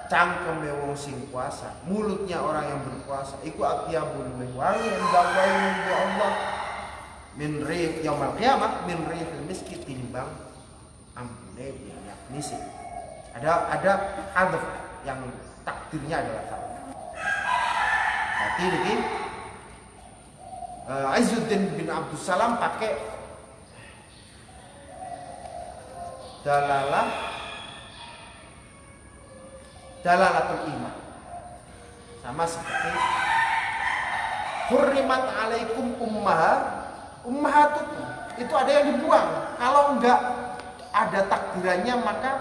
cangkem wong sing puasa mulutnya orang yang berpuasa iku atyabul wangi endawai ya Allah. Min rih yaumul qiyamah min rih miski timbang ampune minyak misik ada ada hadaf yang takdirnya adalah berarti ini uh, Izzuddin bin Abdul Salam pakai dalalah dalalatul iman. Sama seperti hurrimat alaikum ummahat ummahatukum itu ada yang dibuang. Kalau enggak ada takdirannya maka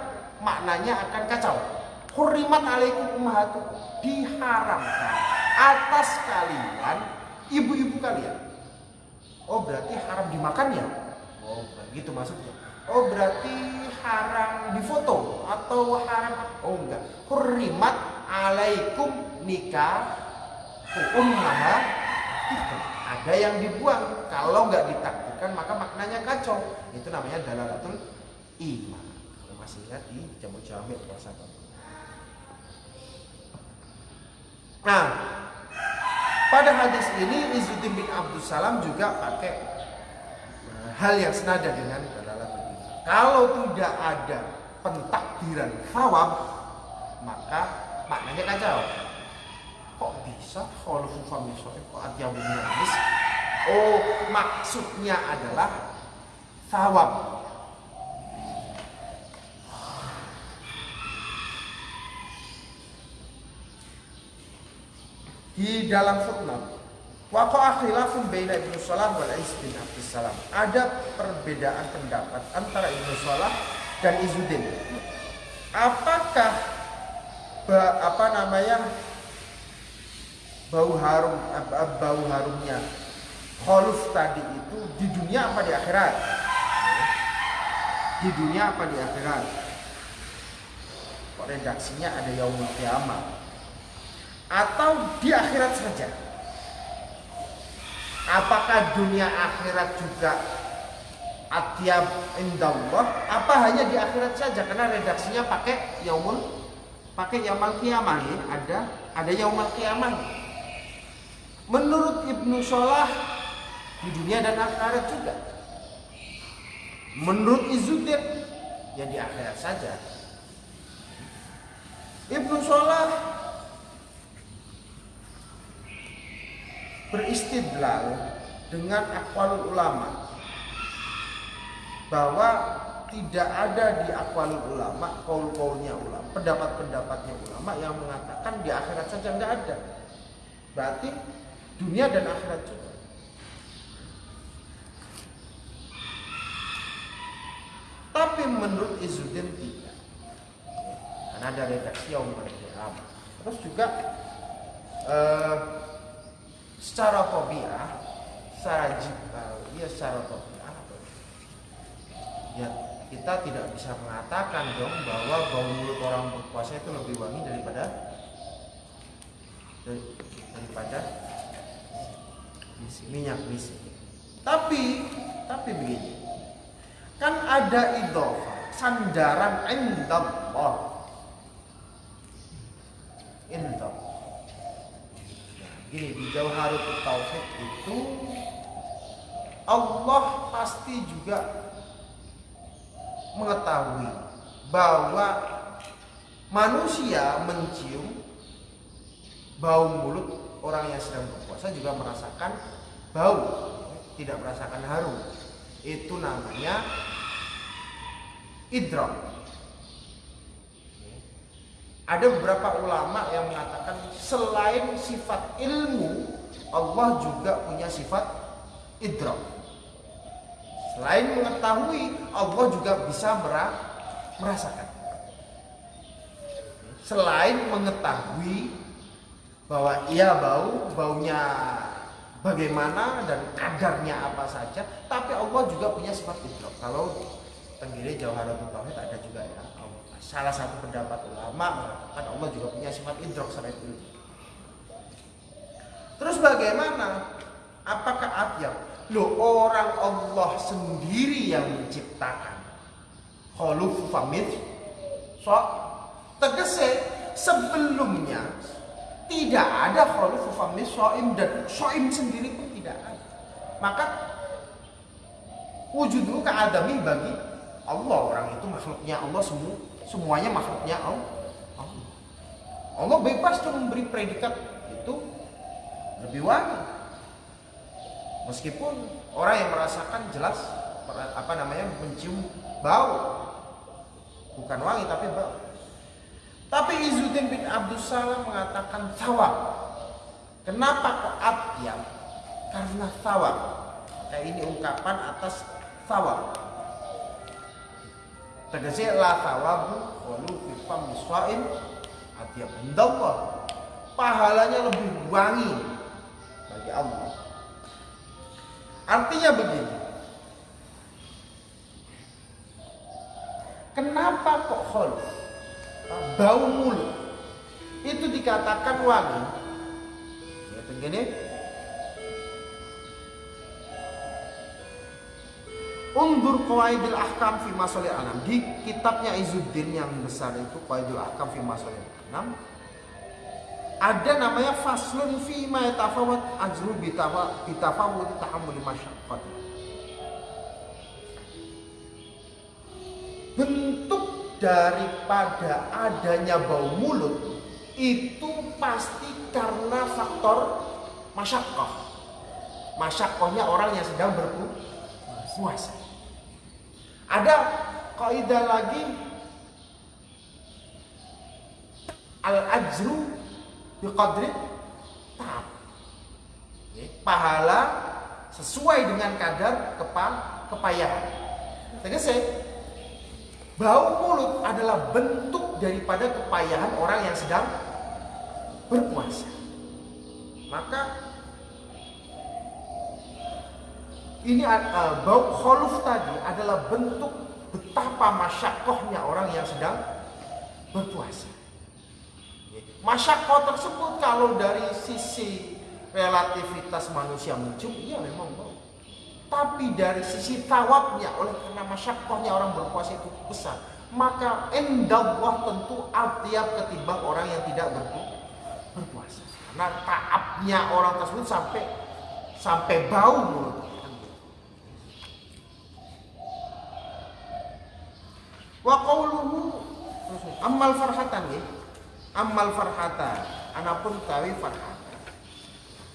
maknanya akan kacau. Hurrimat alaikum ummahatukum diharamkan atas kalian ibu-ibu kalian. Oh berarti haram dimakan ya? Oh gitu maksudnya. Oh berarti haram difoto atau haram? Oh enggak. Hurrimat alaikum nikah ummahat ada yang dibuang. Kalau nggak ditakdirkan maka maknanya kacau. Itu namanya dalalatul iman. Kalau masih ingat di jamu jamil puasa nah pada hadis ini Izzuddin bin Abdul Salam juga pakai eh, hal yang senada dengan dalalatul iman kalau tidak ada pentakdiran thawab maka maknanya kacau kok bisa? Kalau fami kok atyabu hadis oh maksudnya adalah thawab di dalam footnote Waqa'a khilafun baina Ibnu Salah wal Is bin Abdus Salam. Ada perbedaan pendapat antara Ibnu Salah dan Izuddin. Apakah apa namanya bau harum bau harumnya kholuf tadi itu di dunia apa di akhirat? Di dunia apa di akhirat? Kok redaksinya ada yaumul kiamat? Atau di akhirat saja? Apakah dunia akhirat juga atyab indallah? Apa hanya di akhirat saja? Karena redaksinya pakai yaumul pakai yaumul kiamah ya. Ada ada yaumul kiamah. Menurut Ibnu Salah di dunia dan akhirat juga. Menurut Izuddin ya di akhirat saja. Ibnu Salah beristidlal dengan akwalul ulama. Bahwa tidak ada di akwalul ulama kaul-kaulnya ulama pendapat-pendapatnya ulama yang mengatakan di akhirat saja nggak ada. Berarti dunia dan akhirat juga. Tapi menurut Izzuddin tidak. Karena ada redaksi yang terus juga eh, secara tobiah secara jibal ya secara tobiah ya? Kita tidak bisa mengatakan dong bahwa bau mulut orang berpuasa itu lebih wangi daripada daripada minyak misi. Tapi tapi begini. Kan ada idofa sandaran indallah. Indallah Gini di Jauharul Tauhid itu Allah pasti juga mengetahui bahwa manusia mencium bau mulut orang yang sedang berpuasa juga merasakan bau, tidak merasakan harum. Itu namanya idrak. Ada beberapa ulama yang mengatakan selain sifat ilmu, Allah juga punya sifat idrak. Selain mengetahui, Allah juga bisa merasakan. Selain mengetahui bahwa ia bau, baunya bagaimana dan kadarnya apa saja, tapi Allah juga punya sifat idrak. Kalau tenggiri Jauharatul Tauhid ada juga ya salah satu pendapat ulama mengatakan Allah juga punya sifat idrok selain itu. Terus bagaimana? Apakah atyab? Loh orang Allah sendiri yang menciptakan. Khaluf famid. So, tegese sebelumnya tidak ada khaluf famid soim dan soim sendiri pun tidak ada. Maka wujudmu keadami bagi Allah orang itu makhluknya Allah semua semuanya makhluknya Allah. Allah bebas tuh memberi predikat itu lebih wangi. Meskipun orang yang merasakan jelas apa namanya mencium bau. bukan wangi tapi bau tapi Izzuddin bin Abdul Salam mengatakan sawab kenapa kok atyab karena sawab kayak ini ungkapan atas sawab tegese la sawabu walu fi miswain atyab indallah pahalanya lebih wangi bagi Allah. Artinya begini. Kenapa kok khol bau mulut. Itu dikatakan wangi. Ya begini Undur Qawaidil Ahkam fi Masalih Anam Di kitabnya Izuddin yang besar itu Qawaidil Ahkam fi Masalih Anam Ada namanya Faslun fi ma yatafawat ajru bitafawut tahammul masyaqqat Bentuk daripada adanya bau mulut itu pasti karena faktor masyakoh. Masyakohnya orang yang sedang berpuasa. Ada kaidah lagi al ajru biqadri tahap. Pahala sesuai dengan kadar kepa kepayahan. Tegese bau mulut adalah bentuk daripada kepayahan orang yang sedang berpuasa. Maka ini uh, bau kholuf tadi adalah bentuk betapa masyakohnya orang yang sedang berpuasa. Masyakoh tersebut kalau dari sisi relativitas manusia mencium, iya memang bau. Tapi dari sisi tawabnya oleh karena masyakohnya orang berpuasa itu besar, maka endallah tentu atiap ketimbang orang yang tidak berpuasa. Karena taabnya orang tersebut sampai sampai bau mulut. Wa qawluhu amal farhatan ya. Amal farhatan. Anapun tawi farhatan.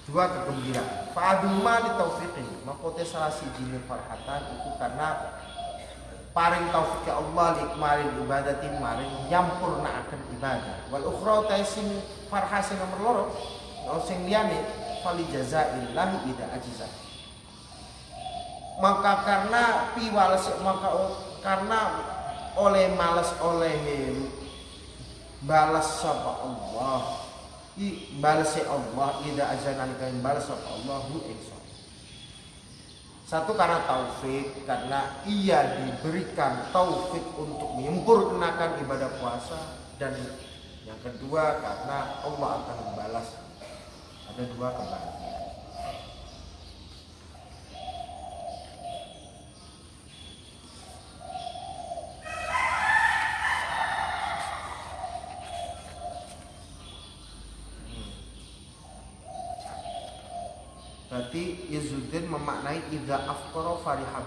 Dua kegembiraan. Fa'aduma li taufiqin. Makote salah si jini farhatan itu karena paring taufik Allah li kemarin ibadatin maring nyampurna akan ibadah. Wal ukhra taisin farhasi nomor loro. Sing liyane fali jazaillahi ida ajiza. Maka karena piwales maka karena oleh malas oleh balas sapa Allah. I balas Allah ida ajanan kain balas sapa Allah hu satu karena taufik karena ia diberikan taufik untuk menyempurnakan ibadah puasa dan yang kedua karena Allah akan membalas. Ada dua kebahagiaan Berarti Izuddin memaknai idza afqara fariha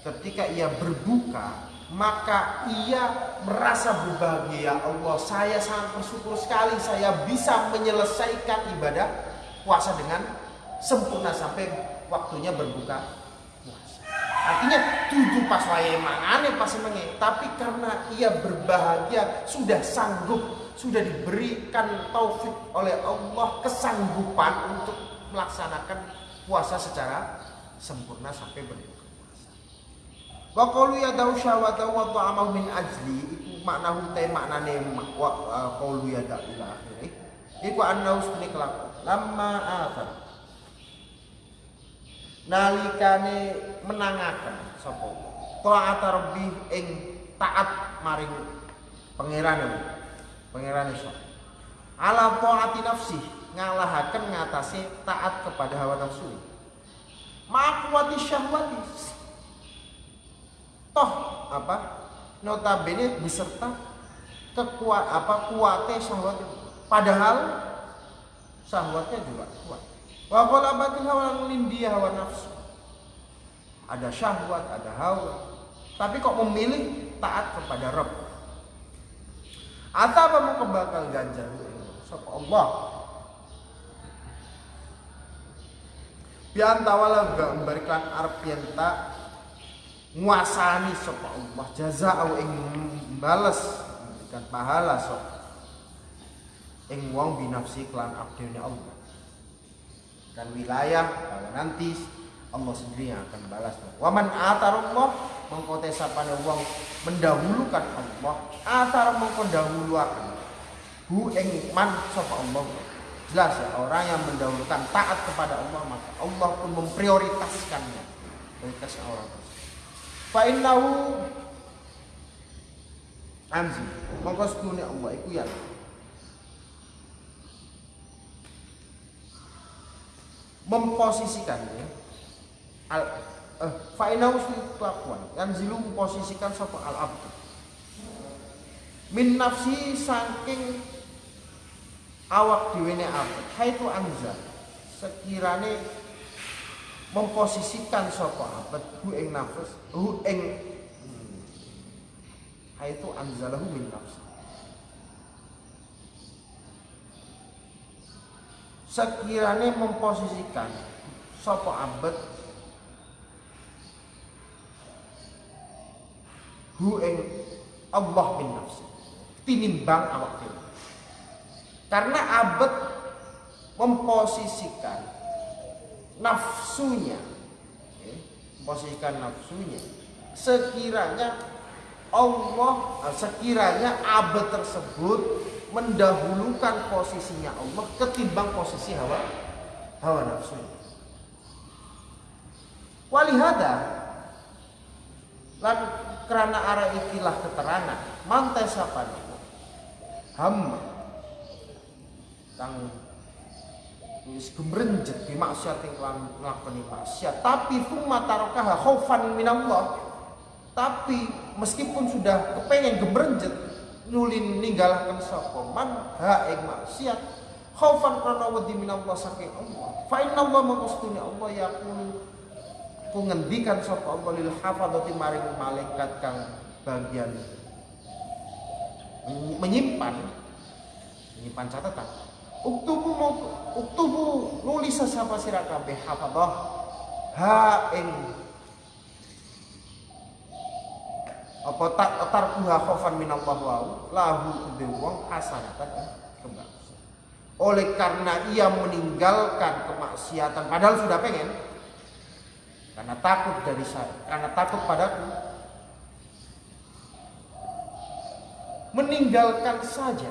Ketika ia berbuka, maka ia merasa berbahagia. Allah, saya sangat bersyukur sekali saya bisa menyelesaikan ibadah puasa dengan sempurna sampai waktunya berbuka puasa. Artinya tujuh pas wae mangane pas menge, tapi karena ia berbahagia sudah sanggup, sudah diberikan taufik oleh Allah kesanggupan untuk melaksanakan puasa secara sempurna sampai berbuka puasa. Wa qalu ya dawu syawata wa ta'amahu min ajli iku makna hutai maknane wa qalu ya da ila akhirih. Iku annahu stune kelaku. Lama akhir. Nalikane menangaken sapa taat rabbi ing taat maring pangeran pangeran iso. Ala taati nafsi ngalahaken ngatasi taat kepada hawa nafsu. Makwati syahwati. Toh apa? Notabene beserta kekuat apa kuatnya syahwat. Padahal syahwatnya juga kuat. Wa batin hawa dia hawa nafsu. Ada syahwat, ada hawa. Tapi kok memilih taat kepada Rabb. Atau mau kebakal ganjar? Sapa Allah Pian tawala gak memberikan arep pian tak nguasani sapa Allah. Jazaa'u ing bales memberikan pahala sapa ing wong binafsi klan abdene Allah. Dan wilayah bahwa nanti Allah sendiri yang akan balas. Waman atarullah mengkote sapane wong mendahulukan Allah. Atar mengko hu ing man sapa Allah jelas ya orang yang mendahulukan taat kepada Allah maka Allah pun memprioritaskannya. Prioritas orang. Tersebut fa innahu anzi mongko sedune Allah iku ya. Memposisikan ya. Al eh, fa'inahu taqwan yang zilu memposisikan sapa al abdu min nafsi saking awak diwene abad haitu anza sekirane memposisikan sapa abad hu ing nafs hu ing hmm, haitu anzalahu min nafsi sekiranya memposisikan sopo abad hu ing Allah bin nafsi tinimbang awak dhewe karena abad memposisikan nafsunya. Ya, memposisikan nafsunya. Sekiranya Allah sekiranya abad tersebut mendahulukan posisinya Allah ketimbang posisi hawa hawa nafsu. Walihada lan kerana arah ikilah keterangan mantai sapa ham kang wis gemrenjet di maksiat yang nglakoni maksiat. Tapi thumma tarakaha khaufan minallah. Tapi meskipun sudah kepengen gemrenjet nulin ninggalkan sapa man ha ing maksiat khaufan krana wedi minallah saking Allah. Fa inna Allah mengustuni Allah yaqulu ku ngendikan sapa Allah lil hafadzati maring malaikat kang bagian. Menyimpan menyimpan catatan uktubu uktubu nulis sapa sira kabeh hafadzah ha ing apa tak tarkuha khaufan minallah wa lahu kudu wong hasanatan kebagusan oleh karena ia meninggalkan kemaksiatan padahal sudah pengen. Karena takut dari saya karena takut padaku. Meninggalkan saja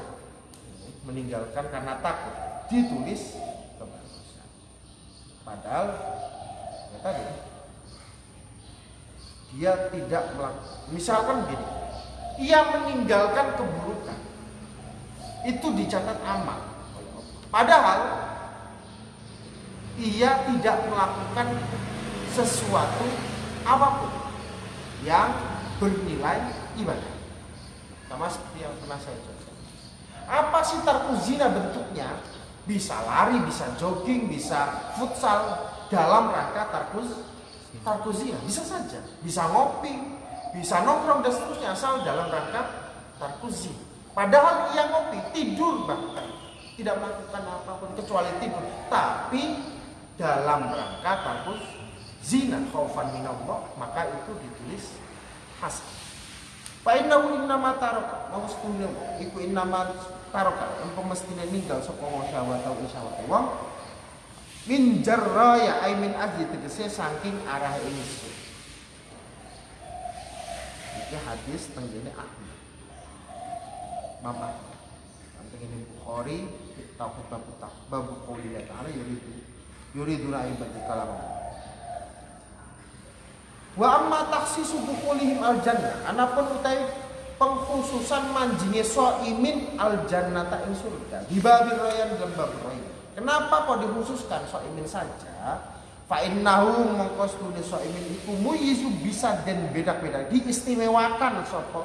meninggalkan karena takut. Ditulis kebagusan padahal ya tadi dia tidak melakukan. Misalkan gini ia meninggalkan keburukan. Itu dicatat amal. Padahal ia tidak melakukan sesuatu apa pun yang bernilai ibadah. Sama seperti yang pernah saya apa sih tarkuzina bentuknya? Bisa lari bisa jogging bisa futsal. Dalam rangka tarkuz tarkuzia bisa saja. Bisa ngopi bisa nongkrong dan seterusnya asal dalam rangka tarkuzi padahal ia ngopi tidur bahkan. Tidak melakukan apa pun kecuali tidur. Tapi dalam rangka tarkus zina khaufan minallah maka itu ditulis hasan Fa innahu innama taraka wa mustuna iku innama taraka empo mestine ninggal sapa wong syahwat atau syahwat wong min jarraya ay min ahli tegese saking arah ini. Iki hadis tenggene ahli mama tenggene Bukhari tauhid bab bab qouli ta'ala yuridu yuridu ibadu kalam. Wa amma takhsisu dukhulihim al jannah anapun utai pengkhususan manjinge imin al jannata ing surga. Di babil royan dalam bab royan. Kenapa kok dikhususkan soimin saja? Fa innahu mongko stune soimin iku muyizu bisa dan beda-beda. Diistimewakan sapa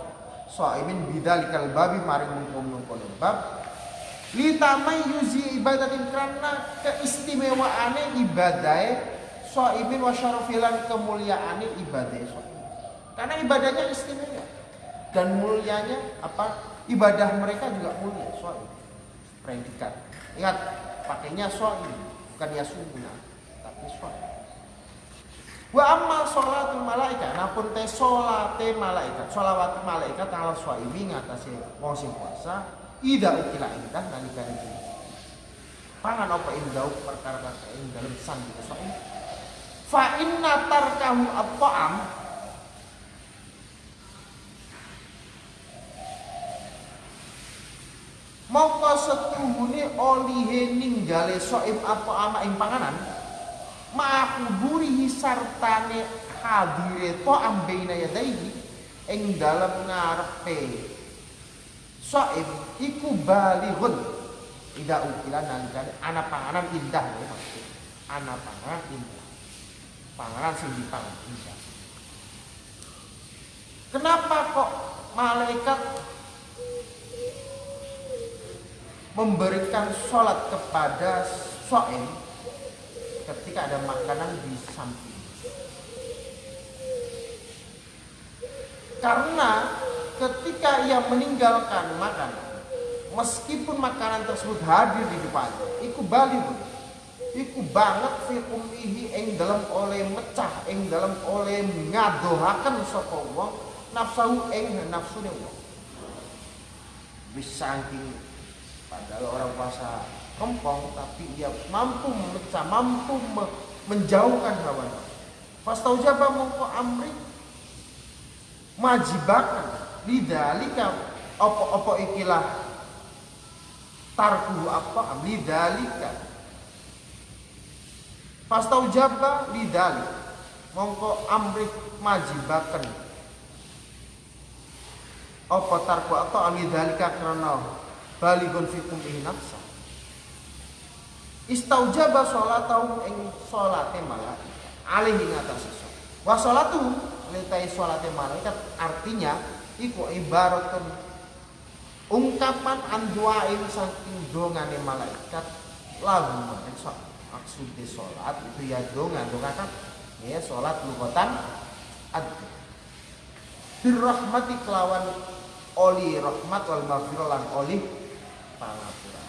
soimin bidzalikal babi maring mengkono-kono bab litamai yuzi ibadatin karena keistimewaane ibadahe soimin wa syarafilan kemuliaane ibadah soimin. Karena ibadahnya istimewa dan mulianya apa? Ibadah mereka juga mulia soimin. Predikat. Ingat pakainya soal bukan yasuna tapi soal Wa amma sholatul malaikat napun te salate malaikat, sholawat malaikat ala swaimi ngatasi wong puasa ida ukila indah nalika iki. Pangan apa indau perkara kata ing dalem sang swaim. Fa inna tarkahu at-ta'am Mongko setuhune olihe ninggale soib apa ama ing panganan ma'kuburihi sartane hadire to ambeina yadaihi ing dalam ngarepe. Soib iku balighun. Ida ukilan nalikane ana panganan indah ya maksud ana panganan indah. Panganan sing dipangan indah. Kenapa kok malaikat memberikan sholat kepada so'im ketika ada makanan di samping. Karena ketika ia meninggalkan makanan, meskipun makanan tersebut hadir di depannya, iku bali iku banget fi ummihi ing dalam oleh mecah ing dalam oleh ngadohaken sapa nafsu ing nafsune wong. Bisa padahal orang puasa kempong tapi ia mampu memecah, mampu me menjauhkan hawa nafsu. Fastaujaba mongko amri majibakan. Lidalika opo-opo ikilah tarku apa? Lidalika. Fastaujaba lidalik. Mongko amri majibakan. Apa tarku atau lidalika karena baligun fikum nafsa. Istaujaba sholatahu ing sholate malaikat. Ing atas sholat wa sholatu litai sholate malaikat artinya iku ibaratun ungkapan anduain saking dongane malaikat lagu maksud maksudnya sholat itu ya dongan dongakan ya sholat lugotan ad. Birrahmati kelawan oli rahmat wal maghfirah oli pangapura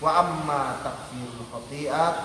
wa amma takfirul khati'at